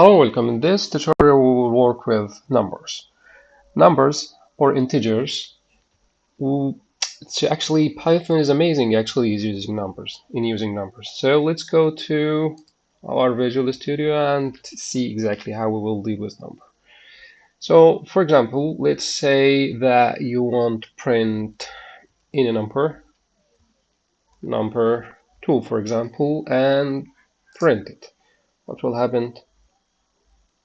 Hello, welcome. In this tutorial we will work with numbers. Numbers or integers. It's actually Python is amazing actually is using numbers in using numbers. So let's go to our Visual Studio and see exactly how we will deal with number. So for example, let's say that you want print in a number, number 2 for example, and print it. What will happen?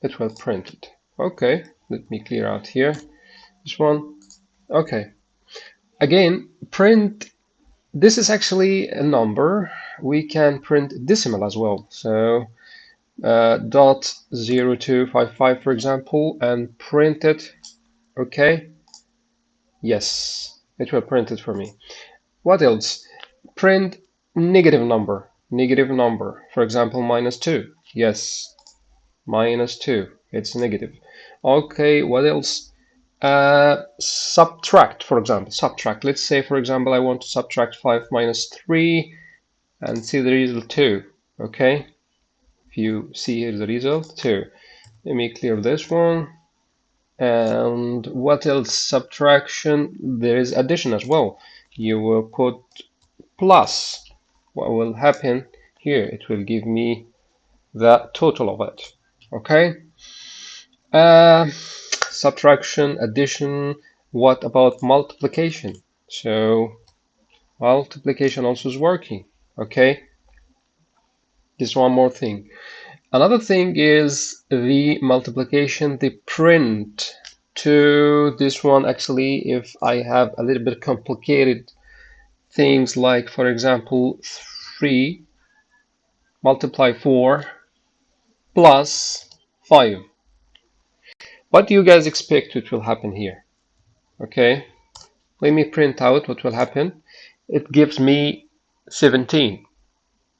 It will print it. Okay, let me clear out here. This one. Okay. Again, print. This is actually a number. We can print decimal as well. So uh, dot zero two five five, for example, and print it. Okay. Yes, it will print it for me. What else? Print negative number. Negative number. For example, minus two. Yes, minus 2 it's negative. Okay what else? Uh, subtract for example. Subtract. Let's say for example I want to subtract 5 minus 3 and see the result 2 okay? If you see here the result 2 let me clear this one. And what else? Subtraction. There is addition as well. You will put plus. What will happen here? It will give me the total of it okay. Uh, subtraction addition. What about multiplication? So multiplication also is working. Okay. Just one more thing. Another thing is the multiplication the print. To this one actually if I have a little bit complicated things like for example 3 multiply 4 plus 5. What do you guys expect it will happen here? Okay, let me print out what will happen. It gives me 17.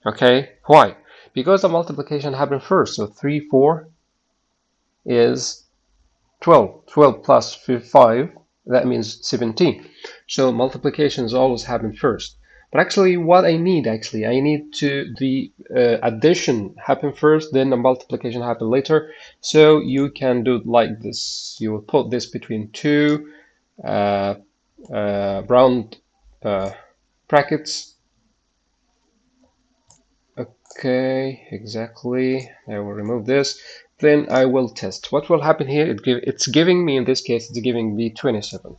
Okay, why? Because the multiplication happened first. So 3, 4 is 12. 12 plus 5, that means 17. So multiplications always happen first. But actually what I need actually, I need to the uh, addition happen first, then the multiplication happen later. So you can do like this. You will put this between two uh, uh, round uh, brackets. Okay, exactly. I will remove this. Then I will test. What will happen here? It give, it's giving me, in this case, it's giving me 27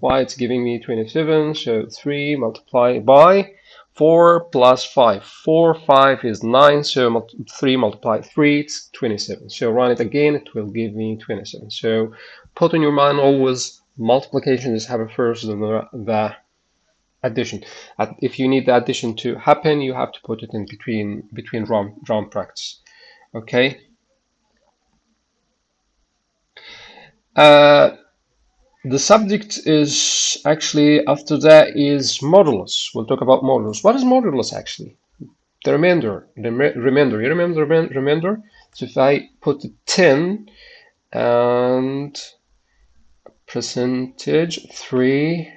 y it's giving me 27 so 3 multiplied by 4 plus 5 4 5 is 9 so 3 multiplied 3 it's 27 so run it again it will give me 27 so put in your mind always multiplication is happen first than the, addition. If you need the addition to happen you have to put it in between between round, round brackets. Okay? Uh, the subject is actually after that is modulus. We'll talk about modulus. What is modulus actually? The remainder. The remainder. You remember remainder? So if I put 10 and percentage 3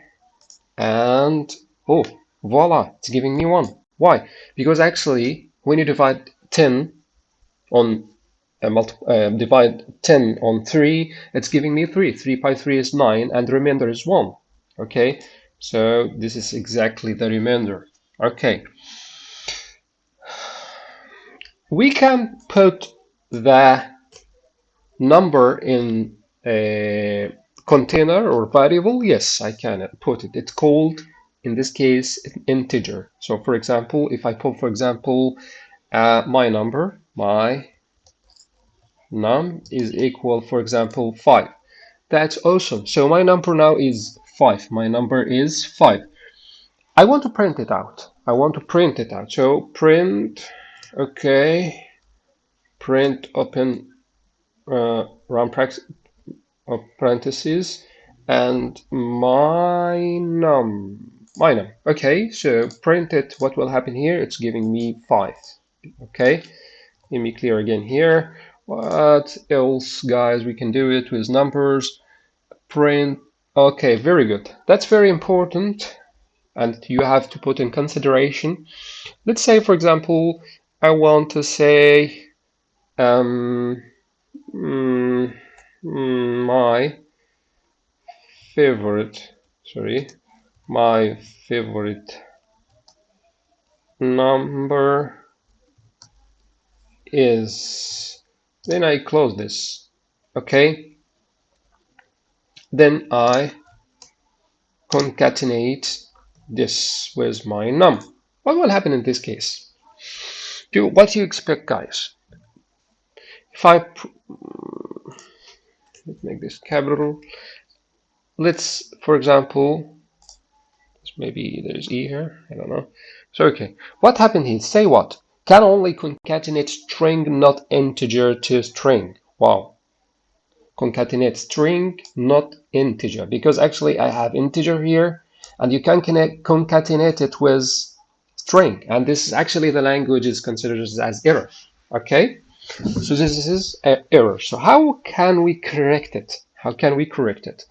and oh voila it's giving me 1 why because actually when you divide 10 on uh, divide 10 on 3, it's giving me 3. 3 by 3 is 9, and the remainder is 1. Okay, so this is exactly the remainder. Okay. We can put the number in a container or variable. Yes, I can put it. It's called, in this case, integer. So for example, if I put, for example, uh, my number, my num is equal, for example, 5. That's awesome. So my number now is 5. My number is 5. I want to print it out. I want to print it out. So print, okay, print open uh, round parentheses and my num, my num. Okay, so print it. What will happen here? It's giving me 5. Okay, let me clear again here. What else, guys? We can do it with numbers. Print. Okay, very good. That's very important and you have to put in consideration. Let's say, for example, I want to say um, mm, mm, my favorite sorry my favorite number is then I close this. Okay? Then I concatenate this. With my num? What will happen in this case? Do what do you expect guys? If I let's make this capital let's for example maybe there's e here. I don't know. So okay. What happened here? Say what can only concatenate string not integer to string. Wow. Concatenate string not integer. Because actually I have integer here and you can connect, concatenate it with string. And this is actually the language is considered as error. Okay? So this is an error. So how can we correct it? How can we correct it?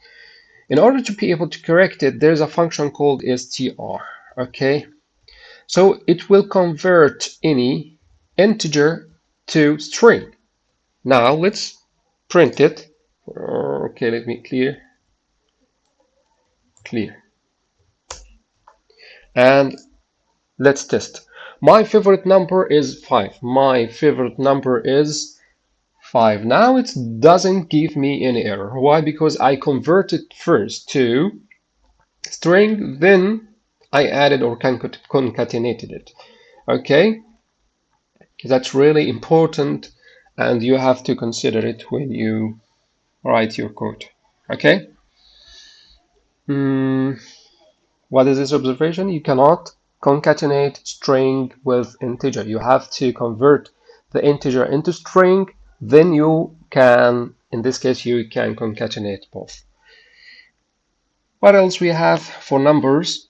In order to be able to correct it there's a function called str. Okay so it will convert any integer to string. Now let's print it. Okay, let me clear. Clear. And let's test. My favorite number is 5. My favorite number is 5. Now it doesn't give me any error. Why? Because I converted first to string, then I added or concatenated it. Okay, that's really important and you have to consider it when you write your code. Okay. Mm, what is this observation? You cannot concatenate string with integer. You have to convert the integer into string, then you can, in this case, you can concatenate both. What else we have for numbers?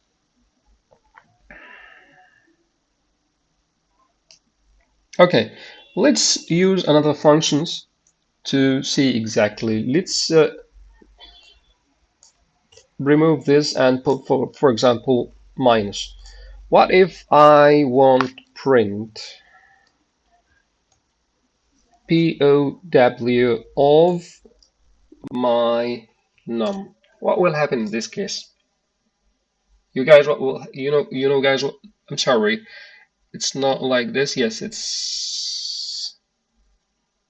Okay, let's use another functions to see exactly. Let's uh, remove this and put for, for example, minus. What if I want print POW of my num? What will happen in this case? You guys, what will you know? You know, guys. What, I'm sorry it's not like this. Yes it's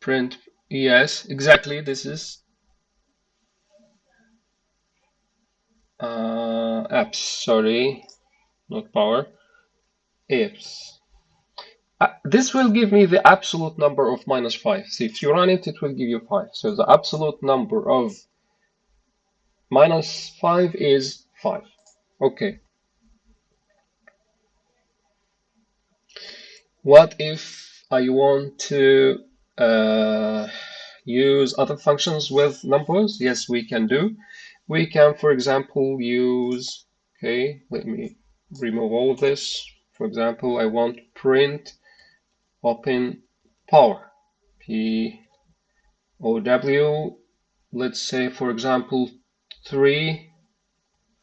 print. Yes exactly. This is uh, abs. Sorry not power. abs. Uh, this will give me the absolute number of minus 5 so if you run it it will give you 5 so the absolute number of minus 5 is 5 okay What if I want to uh, use other functions with numbers? Yes, we can do. We can, for example, use, okay, let me remove all of this. For example, I want print open power, P-O-W, let's say, for example, 3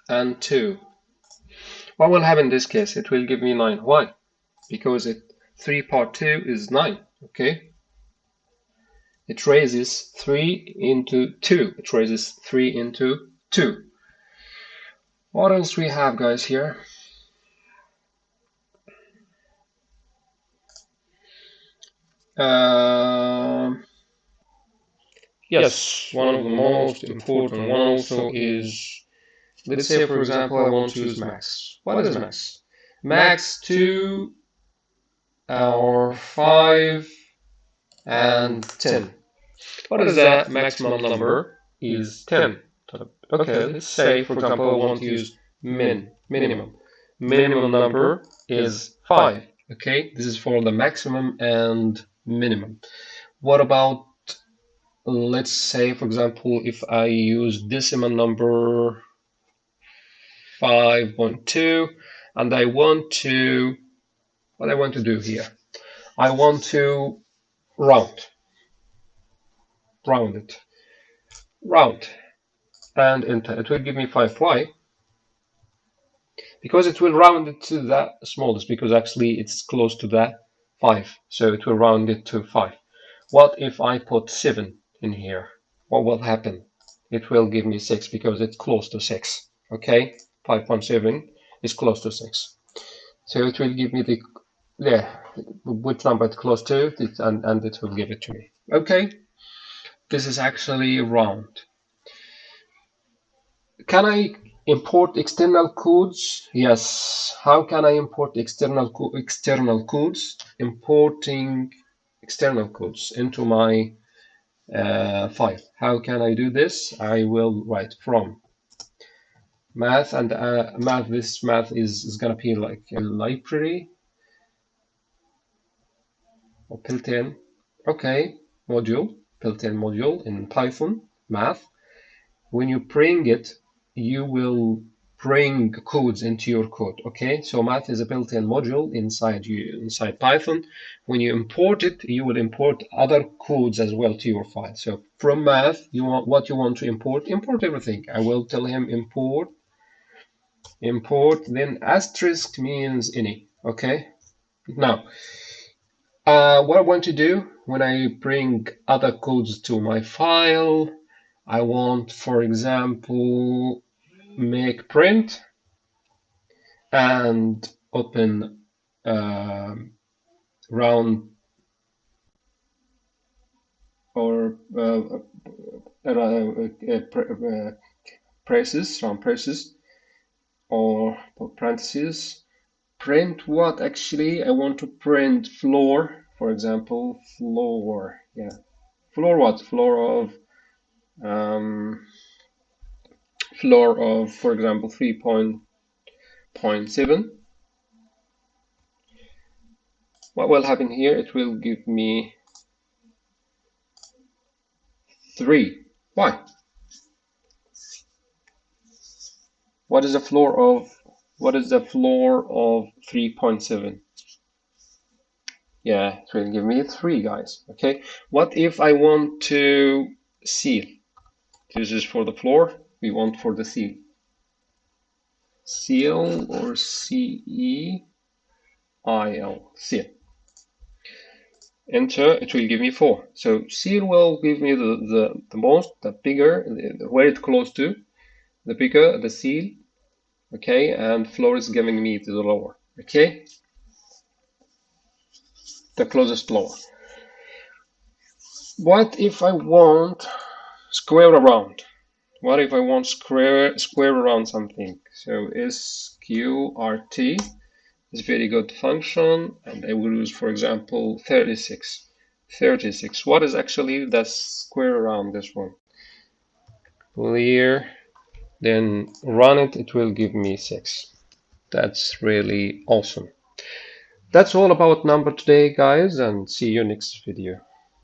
and 2. What will happen in this case? It will give me 9. Why? Because it 3 part 2 is 9, okay? It raises 3 into 2. It raises 3 into 2. What else we have, guys, here? Uh, yes, one of the most important one also is, let's say, for example, I want to use max. What is max? Max 2 or 5 and 10. What is that maximum number? Is 10. Okay, let's say, for example, I want to use min, minimum. Minimum number is 5. Okay, this is for the maximum and minimum. What about, let's say, for example, if I use decimal number 5.2 and I want to what I want to do here. I want to round, round it, round, and enter. It will give me 5. Why? Because it will round it to the smallest, because actually it's close to that 5. So it will round it to 5. what if I put 7 in here what will happen it will give me 6 because it's close to 6 okay 5.7 is close to 6 so it will give me the yeah which number it's close to and, and it will give it to me okay this is actually round can I import external codes? Yes. How can I import external co external codes? Importing external codes into my uh, file. How can I do this? I will write from math and uh, math. This math is, is going to be like a library or built-in. Okay, module, built-in module in Python math. When you bring it you will bring codes into your code okay? So math is a built-in module inside you inside python. When you import it you will import other codes as well to your file. So from math you want what you want to import import everything. I will tell him import import then asterisk means any okay? Now uh, what i want to do when i bring other codes to my file i want for example make print and open uh, round or uh, uh, uh, braces, round braces or parentheses. Print what actually? I want to print floor, for example, floor. Yeah, floor what? Floor of um, floor of, for example, 3.7. What will happen here? It will give me 3. Why? What is the floor of what is the floor of 3.7? Yeah, it will give me 3 guys. Okay. What if I want to seal? This is for the floor we want for the seal. Seal or C-E-I-L, seal. Enter, it will give me 4. So seal will give me the, the, the most, the bigger, the, where it's close to, the bigger the seal, okay, and floor is giving me the lower, okay, the closest lower. What if I want square around? what if I want square square around something? So sqrt is very good function, and I will use, for example, 36. 36. What is actually the square around this one? Clear. Then run it. It will give me six. That's really awesome. That's all about number today, guys, and see you next video.